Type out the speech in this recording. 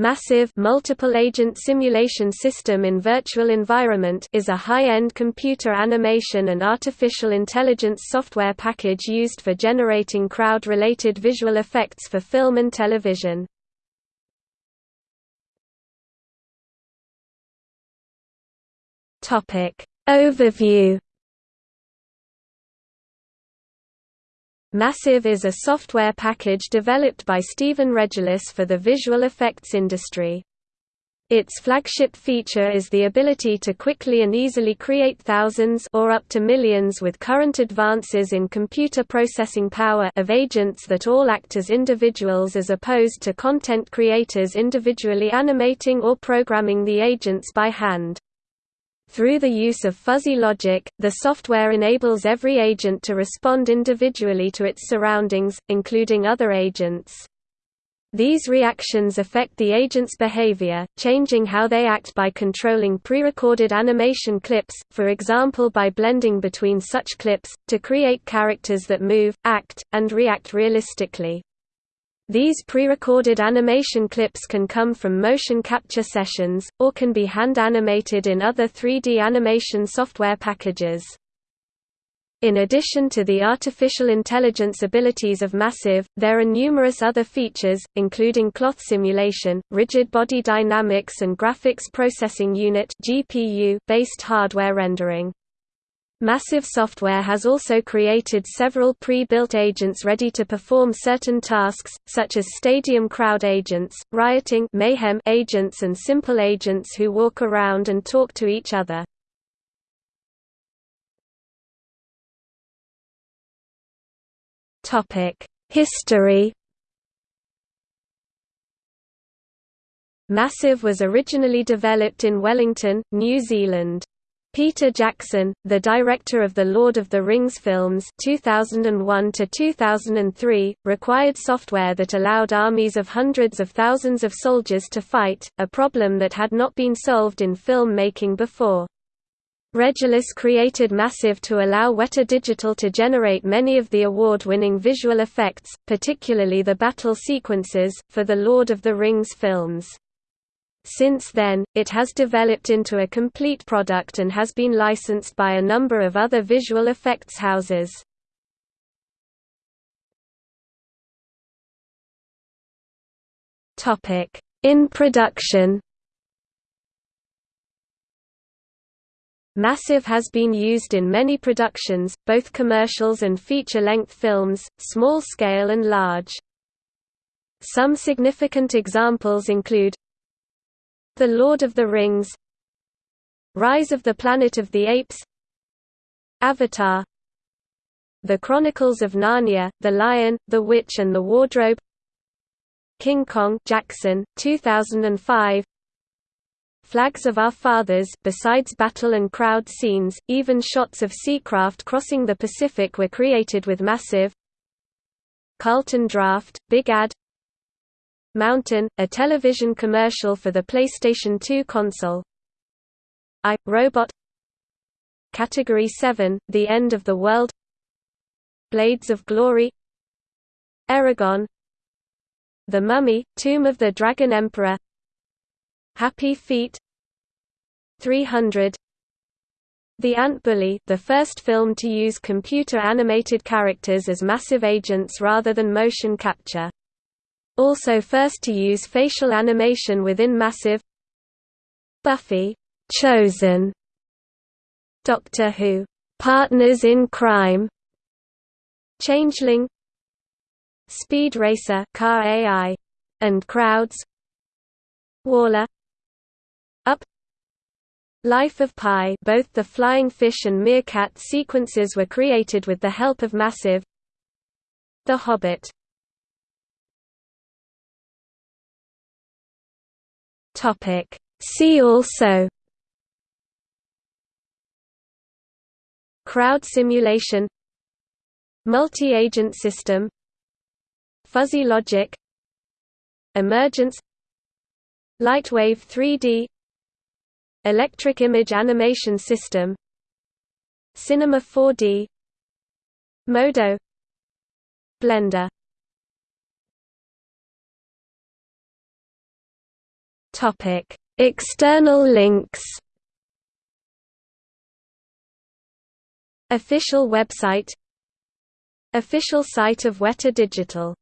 Massive Multiple Agent Simulation System in Virtual Environment is a high-end computer animation and artificial intelligence software package used for generating crowd-related visual effects for film and television. Overview Massive is a software package developed by Stephen Regelous for the visual effects industry. Its flagship feature is the ability to quickly and easily create thousands or up to millions with current advances in computer processing power of agents that all act as individuals as opposed to content creators individually animating or programming the agents by hand. Through the use of fuzzy logic, the software enables every agent to respond individually to its surroundings, including other agents. These reactions affect the agent's behavior, changing how they act by controlling pre-recorded animation clips, for example by blending between such clips, to create characters that move, act, and react realistically. These pre-recorded animation clips can come from motion capture sessions, or can be hand-animated in other 3D animation software packages. In addition to the artificial intelligence abilities of Massive, there are numerous other features, including cloth simulation, rigid body dynamics and graphics processing unit (GPU) based hardware rendering. Massive Software has also created several pre-built agents ready to perform certain tasks, such as stadium crowd agents, rioting mayhem agents and simple agents who walk around and talk to each other. History Massive was originally developed in Wellington, New Zealand. Peter Jackson, the director of the Lord of the Rings films 2001 2003, required software that allowed armies of hundreds of thousands of soldiers to fight, a problem that had not been solved in film making before. Regelous created Massive to allow Weta Digital to generate many of the award-winning visual effects, particularly the battle sequences, for the Lord of the Rings films. Since then, it has developed into a complete product and has been licensed by a number of other visual effects houses. In production Massive has been used in many productions, both commercials and feature-length films, small-scale and large. Some significant examples include the Lord of the Rings Rise of the Planet of the Apes Avatar The Chronicles of Narnia, The Lion, the Witch and the Wardrobe King Kong Jackson, 2005 Flags of Our Fathers besides battle and crowd scenes, even shots of seacraft crossing the Pacific were created with Massive Carlton Draught, Big Ad Mountain, a television commercial for the PlayStation 2 console. I, Robot. Category 7, The End of the World. Blades of Glory. Eragon The Mummy, Tomb of the Dragon Emperor. Happy Feet. 300 The Ant Bully the first film to use computer-animated characters as massive agents rather than motion capture also first to use facial animation within Massive Buffy, Chosen, Doctor Who, Partners in Crime, Changeling, Speed Racer Car AI, and Crowds, WALL-E, Up, Life of Pi both the flying fish and meerkat sequences were created with the help of Massive The Hobbit Topic. See also Crowd simulation Multi-agent system Fuzzy logic Emergence Lightwave 3D Electric image animation system Cinema 4D Modo Blender External links Official website Official site of Weta Digital